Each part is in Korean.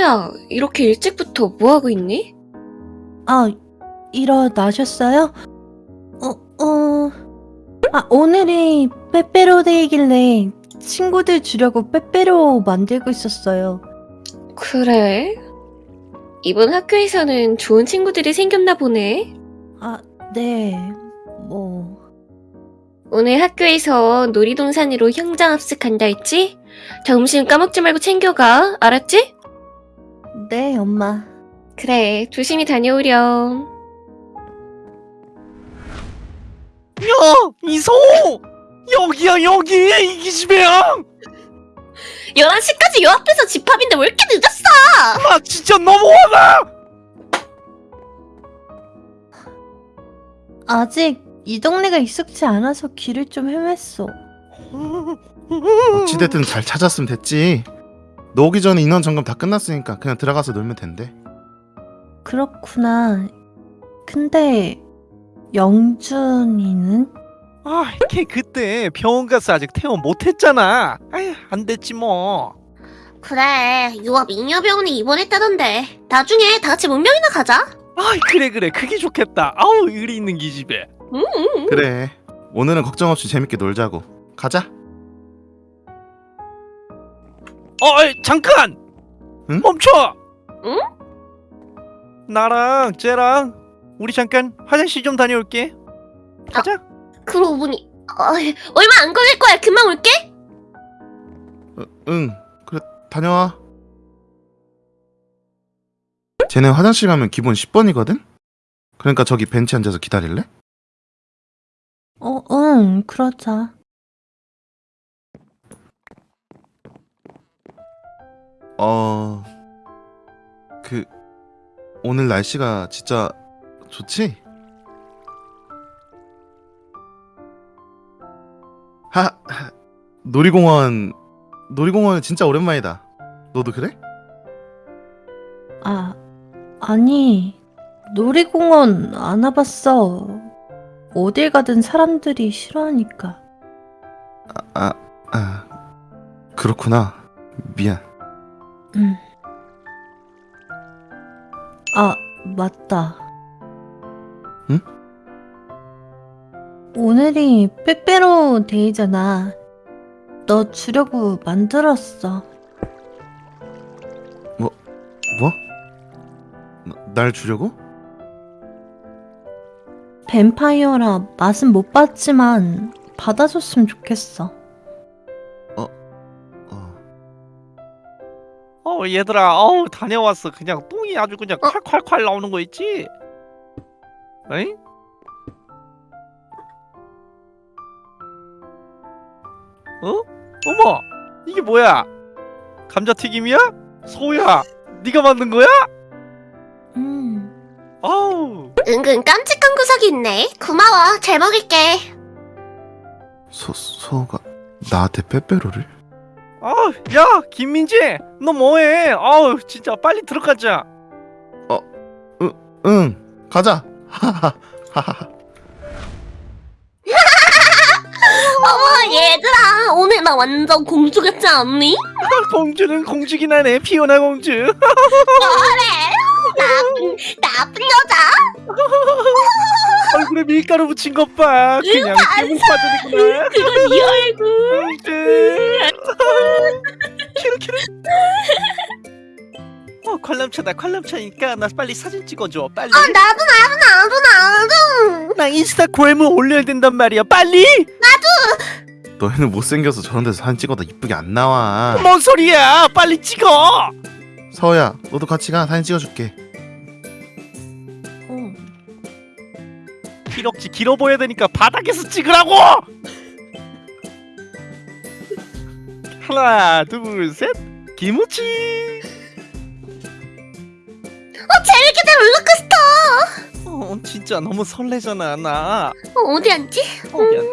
서우야, 이렇게 일찍부터 뭐하고 있니? 아, 일어나셨어요? 어, 어. 아, 오늘이 빼빼로 데이길래 친구들 주려고 빼빼로 만들고 있었어요. 그래? 이번 학교에서는 좋은 친구들이 생겼나 보네. 아, 네. 뭐. 오늘 학교에서 놀이동산으로 형장 합숙한다 했지? 점심 까먹지 말고 챙겨가. 알았지? 네, 엄마. 그래, 조심히 다녀오렴. 야! 이소! 여기야 여기! 이 기 집애야! 11시까지 요 앞에서 집합인데 왜 이렇게 늦었어? 나 진짜 너무 화나! 아직 이 동네가 익숙치 않아서 길을 좀 헤맸어. 어찌됐든 잘 찾았으면 됐지. 너 오기 전에 인원 점검 다 끝났으니까 그냥 들어가서 놀면 된대. 그렇구나. 근데 영준이는? 아, 걔 그때 병원 가서 아직 퇴원 못했잖아. 아휴, 안 됐지 뭐. 그래, 유압 잉여병원에 입원했다던데. 나중에 다 같이 문명이나 가자. 아, 그래 그래, 그게 좋겠다. 아우, 의리 있는 기집애. 음. 그래. 오늘은 걱정 없이 재밌게 놀자고. 가자. 어, 어이, 잠깐! 응? 멈춰! 응? 나랑 쟤랑 우리 잠깐 화장실 좀 다녀올게. 가자. 그러고 보니 어, 얼마 안 걸릴 거야. 금방 올게. 어, 응. 그래 다녀와. 쟤네 화장실 가면 기본 10번이거든? 그러니까 저기 벤치 앉아서 기다릴래? 어, 응, 그러자. 어... 그... 오늘 날씨가 진짜 좋지? 하... 하, 놀이공원... 놀이공원 진짜 오랜만이다. 너도 그래? 아, 아니, 놀이공원 안 와봤어. 어딜 가든 사람들이 싫어하니까. 아... 아... 그렇구나. 미안. 응. 아, 맞다. 응? 오늘이 빼빼로 데이잖아. 너 주려고 만들었어. 뭐? 나- 날 주려고? 뱀파이어라 맛은 못 봤지만 받아줬으면 좋겠어. 어... 어, 얘들아, 어우, 다녀왔어. 그냥 똥이 아주 그냥 어? 콸콸콸 나오는 거 있지? 에이? 어? 어머! 이게 뭐야? 감자튀김이야? 소야! 네가 만든 거야? 음. 아우! 은근 깜찍한 구석이 있네. 고마워. 잘 먹을게. 소... 소가... 나한테 빼빼로를? 아, 야, 김민지, 너 뭐해? 아우, 진짜 빨리 들어가자. 응! 가자! 하하하 어머, 얘들아. 오늘 나 완전 공주 같지 않니? 공주는 공주긴 하네, 피오나 공주. 그래. 나쁜, 나쁜 여자. 얼굴에 밀가루 묻힌 것 봐. 그냥 빠져있구나. 그건 네 얼굴. 공주. 키르 키르. 어, 관람차다. 관람차니까 나 빨리 사진 찍어줘. 빨리. 아, 나도, 나도, 나도, 나도. 나 인스타그램을 올려야 된단 말이야. 빨리. 너희는 못생겨서 저런 데서 사진 찍어도 이쁘게 안 나와 뭔 소리야? 빨리 찍어. 서우야 너도 같이 가 사진 찍어줄게 어. 기럭지 길어 보여야 되니까 바닥에서 찍으라고. 하나, 둘, 셋. 김우치. 어, 재밌겠다, 롤러코스터. 어, 진짜 너무 설레잖아, 나. 어, 어디 앉지? 어, 미안.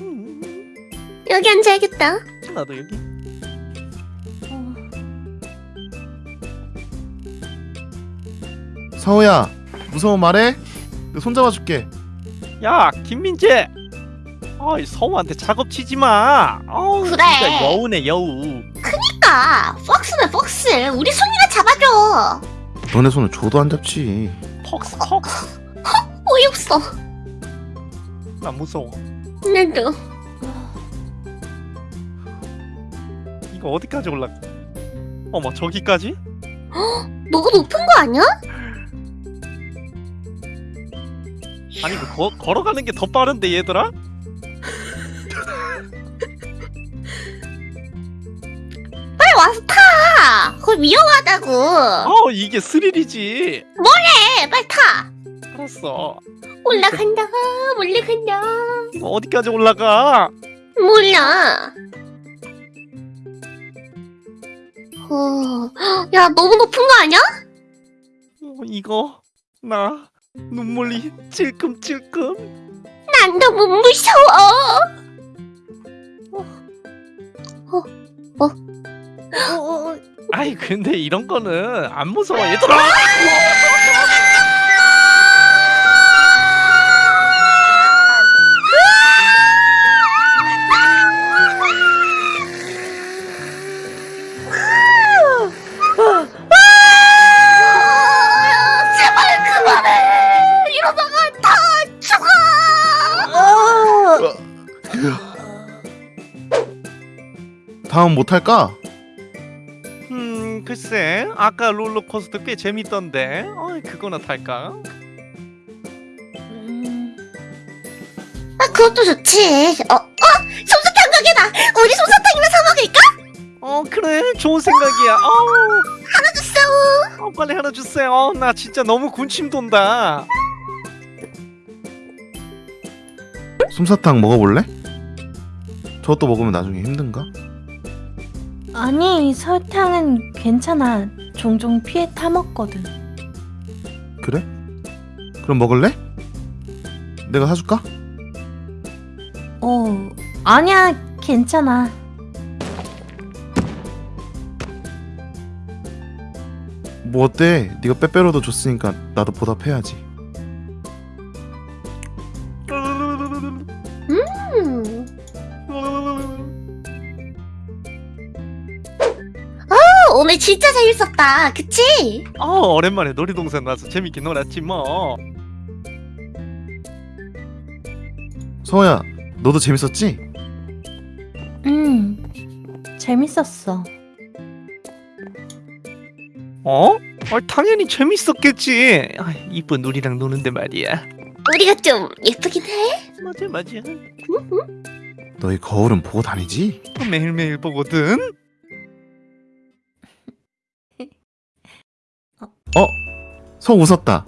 음, 여기 앉아야겠다. 나도 여기. 서우야 무서워 말해 내가 손 잡아줄게 야, 김민재. 아이, 성우한테 작업 치지 마. 아우, 그래. 진짜 여우네, 여우. 그니까? 폭스네 폭스. 우리 손이나 잡아줘. 너네 손을 줘도 안 잡지. 퍽스 퍽스 어이없어. 나 무서워 나도. 이거 어디까지 올라가 어머 저기까지? 너무 높은 거 아니야? 아니 이거 거, 걸어가는 게 더 빠른데 얘들아? 타. 거기 위험하다고. 어 이게 스릴이지 네, 빨리 타. 알았어 올라간다. 올라간다. 이거 어디까지 올라가 몰라. 어, 야, 너무 높은 거 아니야? 어, 이거 나 눈물이 찔끔찔끔 난 너무 무서워. 아이 근데 이런 거는 안 무서워 얘들아 아, 제발 그만해. 이러다가 다 죽어. 다음 못 할까? 음 글쎄 아까 롤러코스터 꽤 재밌던데 어 그거나 탈까? 음, 아, 그것도 좋지. 어, 어, 솜사탕 가게다. 우리 솜사탕이나 사 먹을까? 어 그래 좋은 생각이야 어, 하나 주세요. 어 빨리 하나 주세요 어, 나 진짜 너무 군침 돈다 솜사탕 먹어볼래? 저것도 먹으면 나중에 힘든가? 아니 설탕은 괜찮아. 종종 피해 타 먹거든. 그래? 그럼 먹을래? 내가 사줄까? 어 아니야 괜찮아. 뭐 어때? 네가 빼빼로도 줬으니까 나도 보답해야지. 진짜 재밌었다. 그치? 어 오랜만에 놀이동산 와서 재밌게 놀았지 뭐 성호야, 너도 재밌었지? 음 재밌었어. 어? 어 당연히 재밌었겠지 아, 이쁜 우리랑 노는데 말이야 우리가 좀 예쁘긴 해. 맞아 맞아 너희 거울은 보고 다니지? 어, 매일매일 보거든 어? 성 웃었다.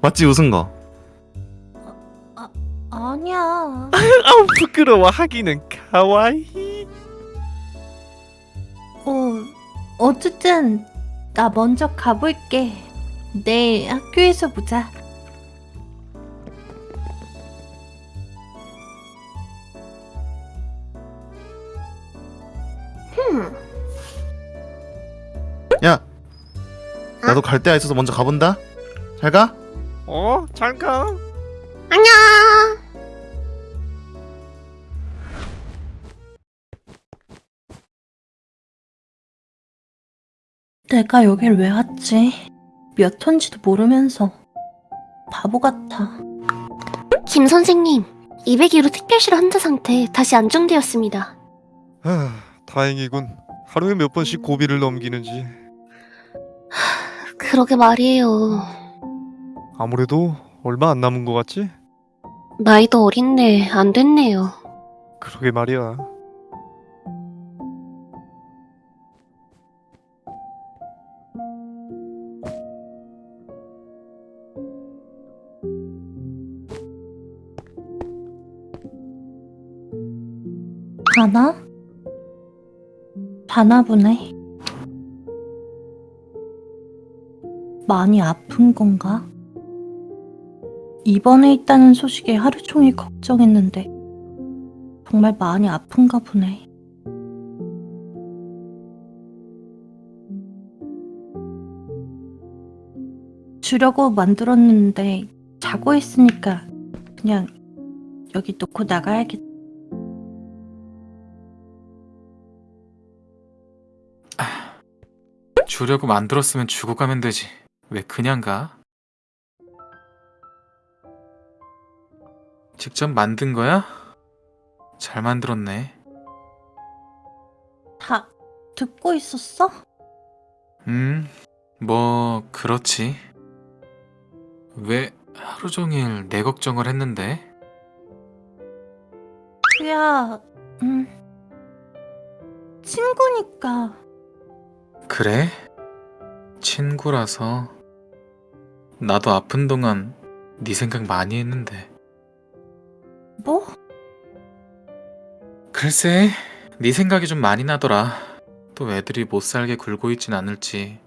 맞지 웃은 거? 아니야. 아우 부끄러워 하기는 가와이 어 어쨌든 나 먼저 가볼게. 내일 학교에서 보자. 나도 갈 데가 있어서 먼저 가본다. 잘 가. 어? 잘 가 안녕. 내가 여길 왜 왔지? 몇 톤지도 모르면서 바보 같아. 김 선생님, 202로 특별실 환자 상태 다시 안정되었습니다. 아, 다행이군 하루에 몇 번씩 고비를 넘기는지 그러게 말이에요. 아무래도 얼마 안 남은 것 같지? 나이도 어린데 안 됐네요. 그러게 말이야 가나? 가나 보네. 많이 아픈 건가? 입원해 있다는 소식에 하루 종일 걱정했는데 정말 많이 아픈가 보네. 주려고 만들었는데 자고 있으니까 그냥 여기 놓고 나가야겠다. 주려고 만들었으면 주고 가면 되지. 왜 그냥 가? 직접 만든 거야? 잘 만들었네. 다 듣고 있었어? 음, 뭐, 그렇지. 왜 하루 종일 내 걱정을 했는데? 그야, 음, 친구니까. 그래? 친구라서. 나도 아픈 동안 네 생각 많이 했는데. 뭐? 글쎄, 네 생각이 좀 많이 나더라. 또 애들이 못 살게 굴고 있진 않을지,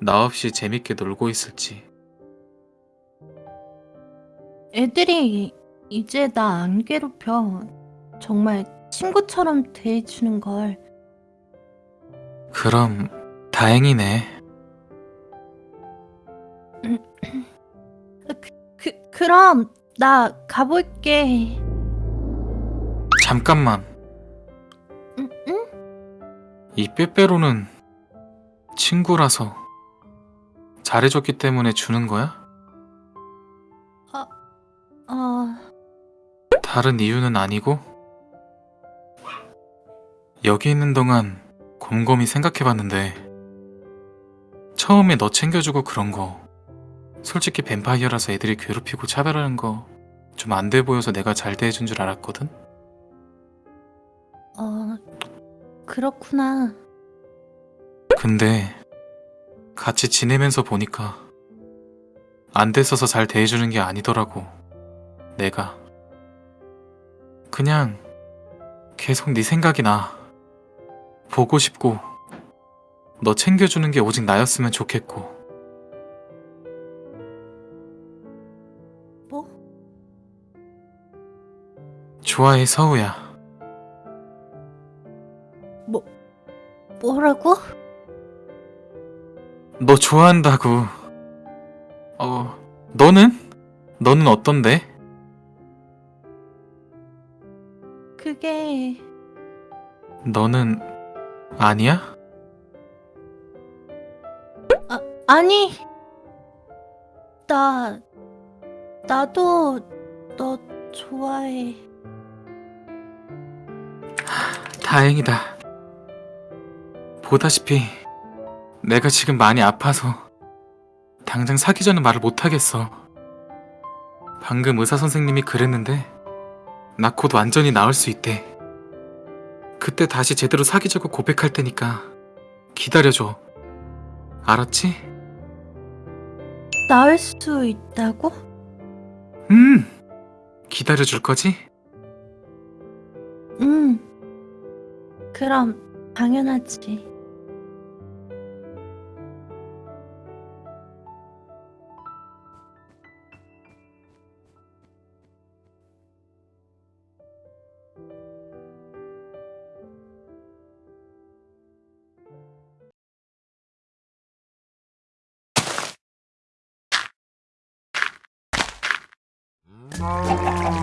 나 없이 재밌게 놀고 있을지. 애들이 이제 나 안 괴롭혀. 정말 친구처럼 대해주는 걸. 그럼 다행이네. 그, 그럼 나 가볼게. 잠깐만, 응? 응? 이 빼빼로는 친구라서 잘해줬기 때문에 주는 거야? 어, 다른 이유는 아니고? 여기 있는 동안 곰곰이 생각해봤는데 처음에 너 챙겨주고 그런 거 솔직히 뱀파이어라서 애들이 괴롭히고 차별하는 거 좀 안 돼 보여서 내가 잘 대해준 줄 알았거든? 어, 그렇구나. 근데 같이 지내면서 보니까 안 됐어서 잘 대해주는 게 아니더라고 내가 그냥 계속 네 생각이 나 보고 싶고 너 챙겨주는 게 오직 나였으면 좋겠고 좋아해 서우야 뭐라고? 너 좋아한다고 어 너는? 너는 어떤데? 그게, 너는 아니야? 아니. 나, 나도 너 좋아해. 다행이다. 보다시피 내가 지금 많이 아파서 당장 사귀자는 말을 못하겠어. 방금 의사 선생님이 그랬는데 나 곧 완전히 나을 수 있대. 그때 다시 제대로 사귀자고 고백할 테니까 기다려줘. 알았지? 나을 수 있다고? 음! 기다려줄 거지? 응. 그럼 당연하지. 음.